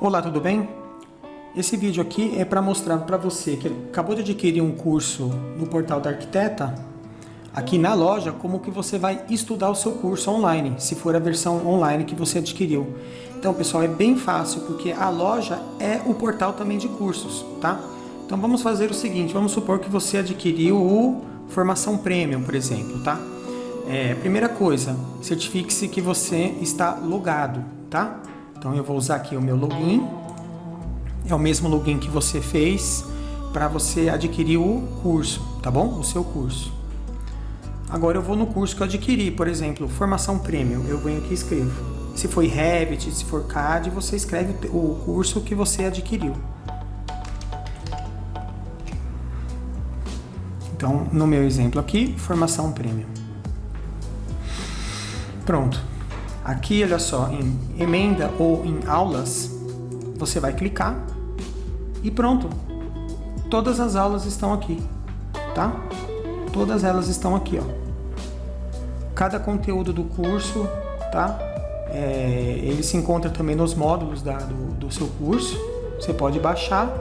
Olá, tudo bem? Esse vídeo aqui é para mostrar para você que acabou de adquirir um curso no portal da Arquiteta, aqui na loja, como que você vai estudar o seu curso online, se for a versão online que você adquiriu. Então, pessoal, é bem fácil, porque a loja é o portal também de cursos, tá? Então, vamos fazer o seguinte, vamos supor que você adquiriu o Formação Premium, por exemplo, tá? É, primeira coisa, certifique-se que você está logado, tá? Então eu vou usar aqui o meu login, é o mesmo login que você fez para você adquirir o curso, tá bom? O seu curso. Agora eu vou no curso que eu adquiri, por exemplo, formação premium, eu venho aqui e escrevo. Se foi Revit, se for CAD, você escreve o curso que você adquiriu. Então, no meu exemplo aqui, formação premium. Pronto. Aqui, olha só, em emenda ou em aulas, você vai clicar e pronto. Todas as aulas estão aqui, tá? Todas elas estão aqui, ó. Cada conteúdo do curso, tá? É, ele se encontra também nos módulos da, do, do seu curso. Você pode baixar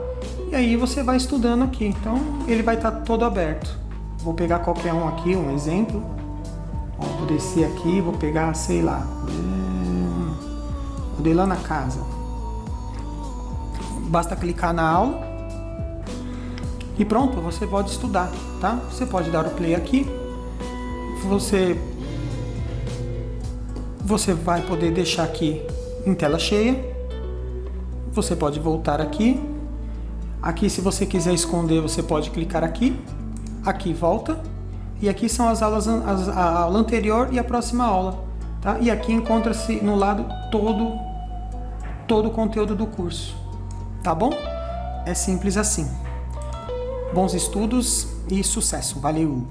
e aí você vai estudando aqui. Então, ele vai estar tá todo aberto. Vou pegar qualquer um aqui, um exemplo. Vou descer aqui, vou pegar, sei lá, vou ir lá na casa. Basta clicar na aula. E pronto, você pode estudar, tá? Você pode dar o play aqui, você, você vai poder deixar aqui em tela cheia, você pode voltar aqui, aqui se você quiser esconder, você pode clicar aqui, aqui volta, e aqui são as aulas, as, a aula anterior e a próxima aula. Tá? E aqui encontra-se no lado todo, todo o conteúdo do curso. Tá bom? É simples assim. Bons estudos e sucesso. Valeu!